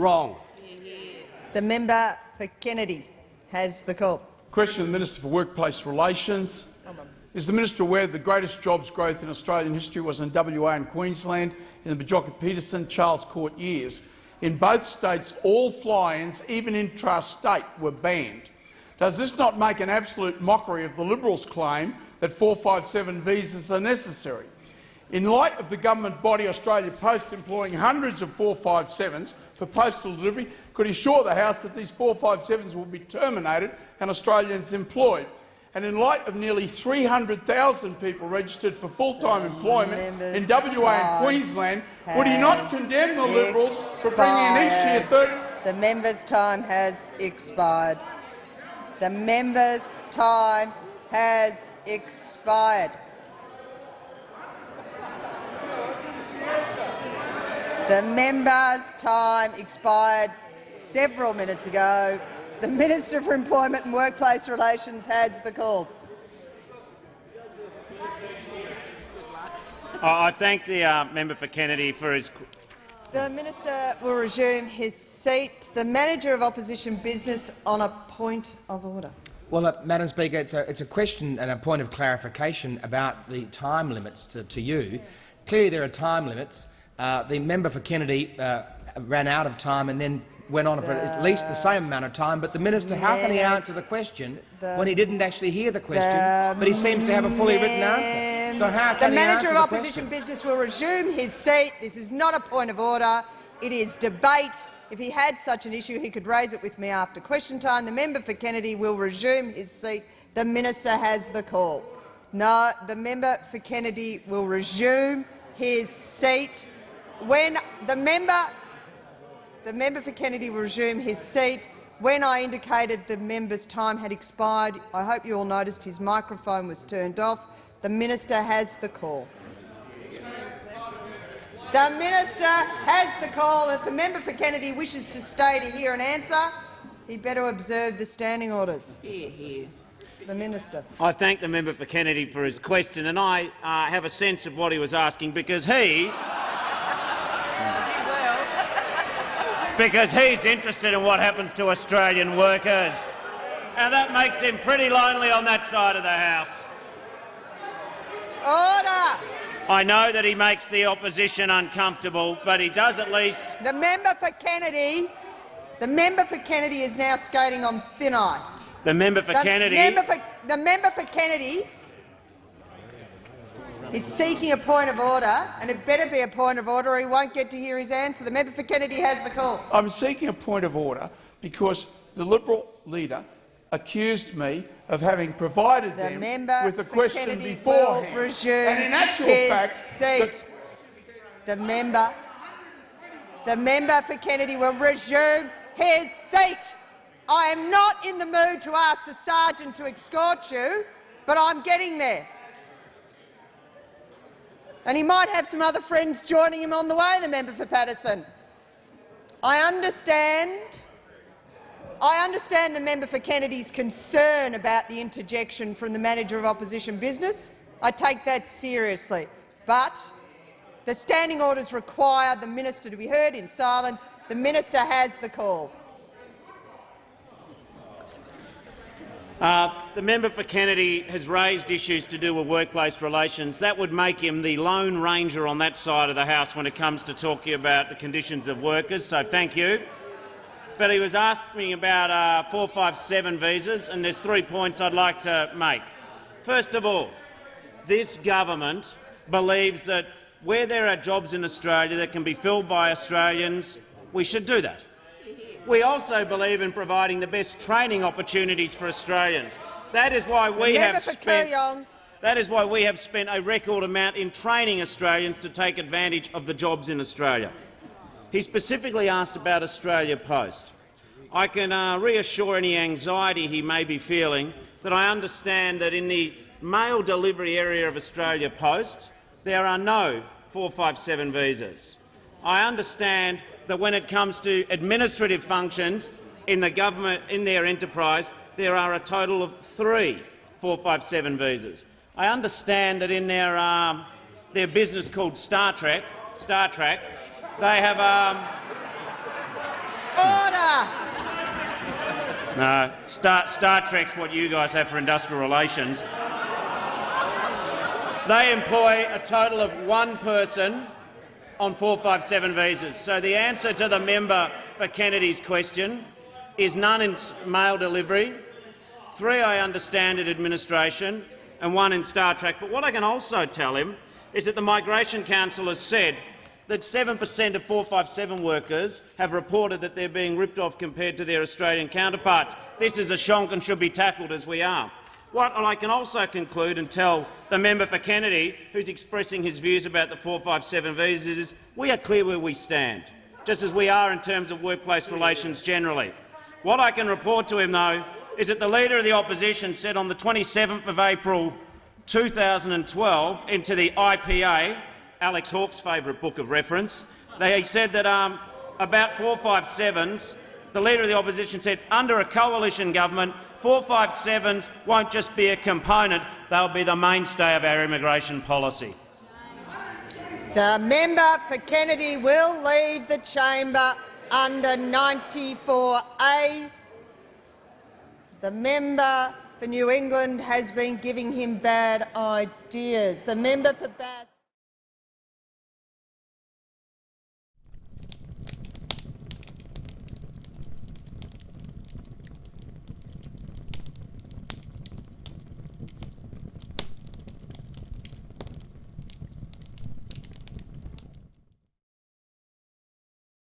Wrong. The member for Kennedy has the call. Question to the Minister for Workplace Relations. Is the minister aware that the greatest jobs growth in Australian history was in WA and Queensland in the Bjelke-Petersen Charles Court years? In both states, all fly-ins, even intrastate, were banned. Does this not make an absolute mockery of the Liberals' claim that 457 visas are necessary? In light of the government body Australia Post employing hundreds of 457s for postal delivery, could he assure the House that these 457s will be terminated and Australians employed? And in light of nearly 300,000 people registered for full-time mm, employment in WA and Queensland, would he not condemn the Liberals for bringing in each year 30 The member's time has expired. The member's time has expired. The member's time expired several minutes ago. The Minister for Employment and Workplace Relations has the call. I thank the uh, member for Kennedy for his. The minister will resume his seat. The manager of opposition business on a point of order. Well, uh, Madam Speaker, it's a, it's a, question and a point of clarification about the time limits to, to you. Clearly, there are time limits. Uh, the member for Kennedy uh, ran out of time and then went on for at least the same amount of time. But the minister, how can he answer the question the, when he didn't actually hear the question, the but he seems to have a fully written answer? So how can the manager of opposition business will resume his seat. This is not a point of order. It is debate. If he had such an issue, he could raise it with me after question time. The member for Kennedy will resume his seat. The minister has the call. No, the member for Kennedy will resume his seat. When the member the member for Kennedy will resume his seat. When I indicated the member's time had expired, I hope you all noticed his microphone was turned off. The minister has the call. The minister has the call. If the member for Kennedy wishes to stay to hear an answer, he better observe the standing orders. Hear, hear. The minister. I thank the member for Kennedy for his question, and I uh, have a sense of what he was asking because he because he's interested in what happens to Australian workers. And that makes him pretty lonely on that side of the House. Order! I know that he makes the opposition uncomfortable, but he does at least— The member for Kennedy, the member for Kennedy is now skating on thin ice. The member for the Kennedy— member for, The member for Kennedy is seeking a point of order, and it better be a point of order or he won't get to hear his answer. The member for Kennedy has the call. I'm seeking a point of order because the Liberal leader accused me of having provided the them member with a question Kennedy beforehand. And in actual his fact, seat. The member, the member for Kennedy will resume his seat. I am not in the mood to ask the sergeant to escort you, but I'm getting there. And he might have some other friends joining him on the way, the member for Paterson. I understand I understand the member for Kennedy's concern about the interjection from the manager of opposition business. I take that seriously. But the standing orders require the minister to be heard in silence. The minister has the call. Uh, the member for Kennedy has raised issues to do with workplace relations. That would make him the lone ranger on that side of the House when it comes to talking about the conditions of workers, so thank you. But he was asking me about uh, 457 visas, and there's three points I'd like to make. First of all, this government believes that where there are jobs in Australia that can be filled by Australians, we should do that. We also believe in providing the best training opportunities for Australians. That is why we have spent. That is why we have spent a record amount in training Australians to take advantage of the jobs in Australia. He specifically asked about Australia Post. I can uh, reassure any anxiety he may be feeling that I understand that in the mail delivery area of Australia Post there are no 457 visas. I understand that when it comes to administrative functions in the government in their enterprise, there are a total of three 457 visas. I understand that in their, um, their business called StarTrack, Star Trek, they have um, order. No, Star, Star Trek's what you guys have for industrial relations. They employ a total of one person on 457 visas. So the answer to the member for Kennedy's question is none in mail delivery, three, I understand, in administration, and one in StarTrack. But what I can also tell him is that the Migration Council has said that 7 per cent of 457 workers have reported that they're being ripped off compared to their Australian counterparts. This is a shonk and should be tackled as we are. What I can also conclude and tell the member for Kennedy, who's expressing his views about the 457 visas, is we are clear where we stand, just as we are in terms of workplace relations generally. What I can report to him, though, is that the Leader of the Opposition said on the 27th of April 2012 into the IPA Alex Hawke's favourite book of reference. They said that um, about 457s, the Leader of the Opposition said under a coalition government, 457s won't just be a component, they'll be the mainstay of our immigration policy. The member for Kennedy will leave the chamber under 94A. The member for New England has been giving him bad ideas. The member for Bass.